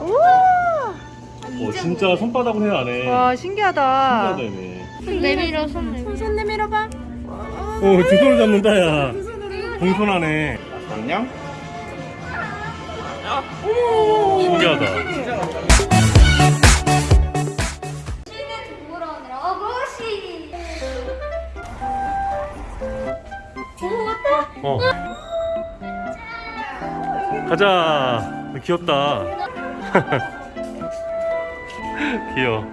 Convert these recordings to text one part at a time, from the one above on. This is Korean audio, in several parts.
우와. 어, 진짜 손바닥으로 해야 안 해. 와 신기하다. 신기하다, 얘네. 손 내밀어 손 내밀어 손 내밀어봐. 어, 두 손을 잡는다, 야. 공손하네. 안녕? 신기하다. 어. 가자. 귀엽다. 귀여워.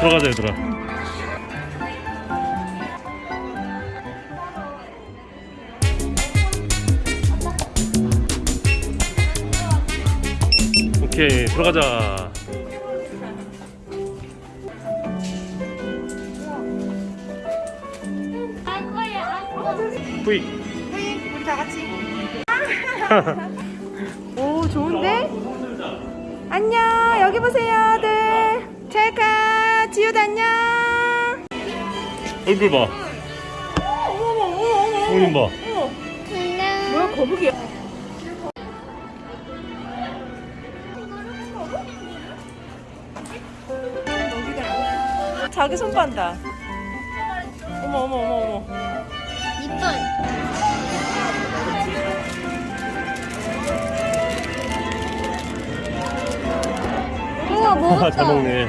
들어가자, 얘들아. 오케이, 들어가자. 뿌이 우리 다 같이. 오 좋은데? 안녕 여기 보세요 들 찰카 지우도 안녕. 얼굴 봐. 어머 어머 어머 어머님 봐. 뭐야 거북이야? 자기 손 반다. 어머 어머 어머 어머. 이빨 우와 아, 먹었다 잘 먹네.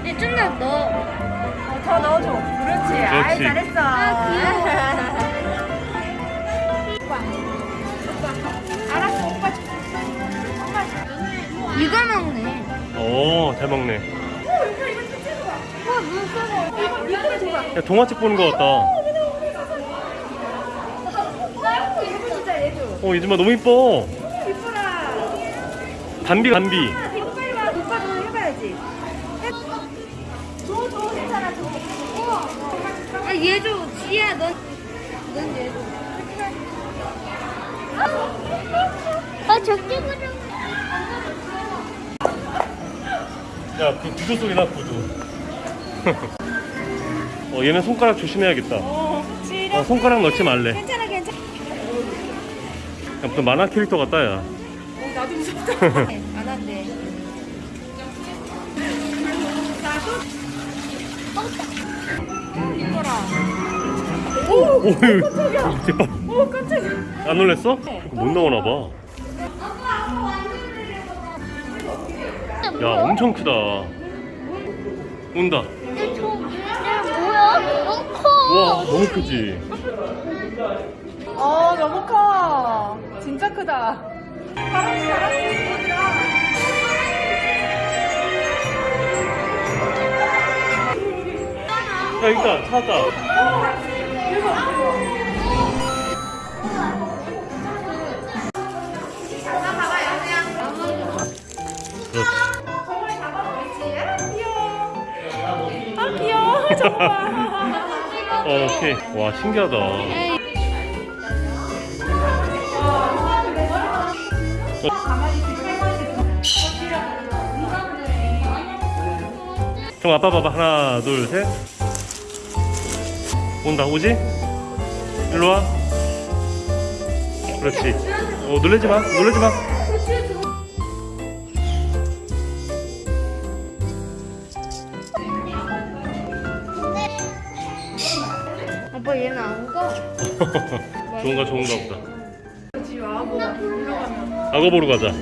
이제 좀더 넣어 어, 더 넣어줘. 그렇지. 아이 그렇지. 잘했어. 알았어 오빠 줄게. 이걸 먹네 오, 잘 먹네. 야, 동화책 보는 거 같다. 어, 이즈마 너무 이뻐. 줘. 아 얘도 지야 넌, 넌 얘도 아 적게그려 야, 그 구두 소리 나, 구두. 어, 얘는 손가락 조심해야겠다. 어. 어, 손가락 넣지 말래. 괜찮아, 괜찮아. 야, 무슨 만화 캐릭터 같다, 야. 어, 나도 무섭다. 안 한대. 이거라. 오, 오, 대박. 오, 깜짝이야. 안 놀랬어? 못 나오나 봐. 야, 엄청 크다. 온다. 뭐야? 너무 커 와, 너무 크지? 어, 너무 커. 진짜 크다. 바람이 바람이. 야, 있다. 찾았다. 그렇지. 아, 귀여워. 정말. 어, 오케이. 와, 신기하다. 형 아빠 봐봐. 하나 둘 셋. 온다. 오지? 일로 와. 그렇지. 어 놀래지 마. 놀래지 마 좋은가 좋은가 보다. 악어 보러 가자.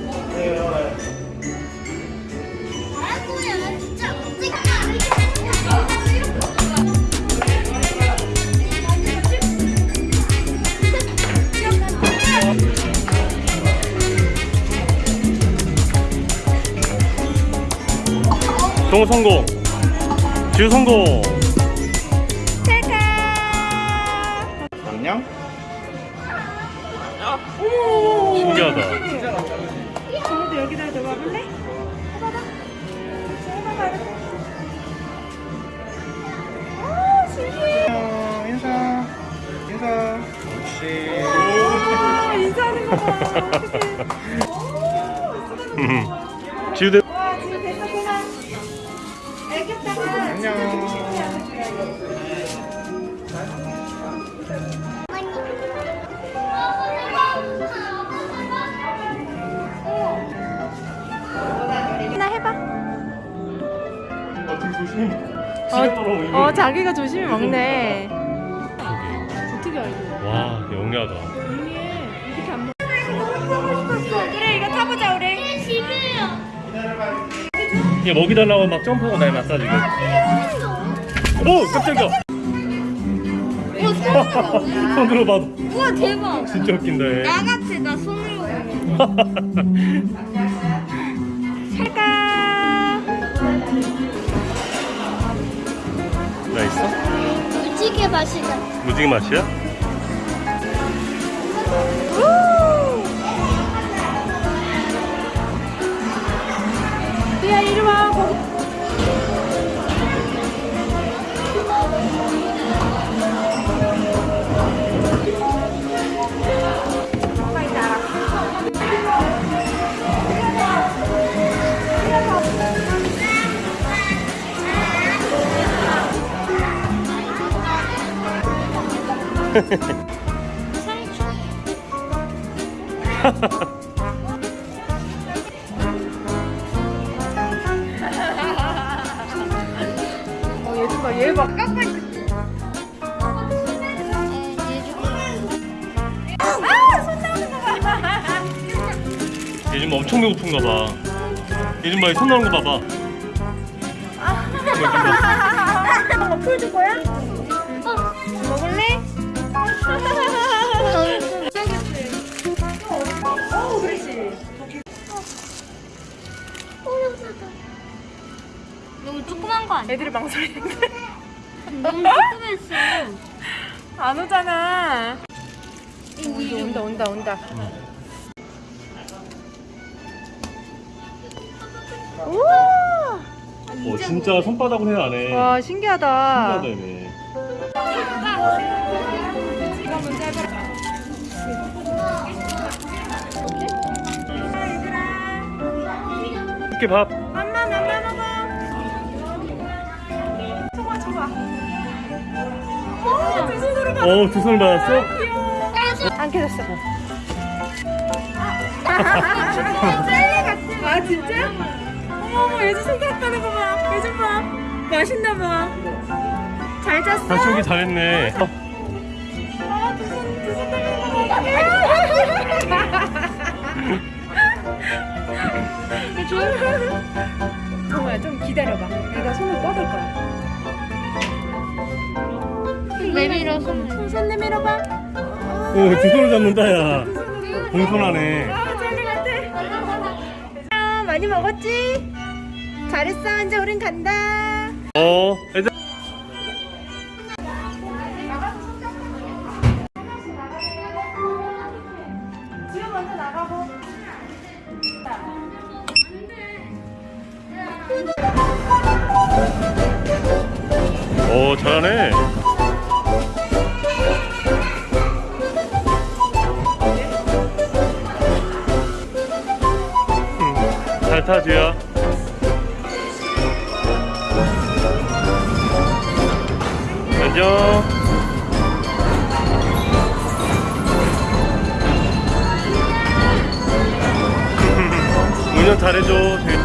정우 성공. 지우 성공 지. 어떡해. 지우대. 알겠다가. 하나 해봐. 아, 조심. 어, 어, 자기가 조심히 먹네. 어떻게 알고? 와, 영리하다. 얘 먹이 달라고 막 점프하고 날 마사지. 오, 깜짝이야. 손으로 봐도 우와 대박. 진짜 웃긴다. 얘. 나 같아 나 손으로. 살까? 나 있어? 무지개 맛이다. 무지개 맛이야? 야, 어, 얘 봐, 얘 봐. 아, 손 나오는 거 봐. 요즘 엄청 배고픈가 봐. 요즘 봐, 손 나오는 거 봐봐. 어, 풀줄 거야? 너무 조그만 거 아니야? 애들이 망설이는데. 너무 조그맸어. 안 오잖아. 온다, 온다, 온다, 온다. 우와! 어, 진짜 손바닥으로 해야 안 해. 와, 신기하다. 신기하다, 얘네. 이렇게 밥. 맘마, 맘마 먹어. 줘봐, 줘봐. 오, 두 손으로 봐. 어, 두 손을 받았어? 안 깨졌어. 아, 진짜? 어머, 어머, 예주 손가락 가는 거 봐. 예주 봐. 맛있나 봐. 잘 잤어? 다시 오기 잘했네. 어, 정말 좀 기다려봐. 내가 손을 뻗을 거야. 내밀어 손. 손, 손 내밀어봐. 오, 두 손을 잡는다, 야. 공손하네. 아. 아, 많이 먹었지? 잘했어. 이제 우린 간다. 어, 오, 잘하네. 음, 잘 타, 주야. 안녕. 운전 잘해줘.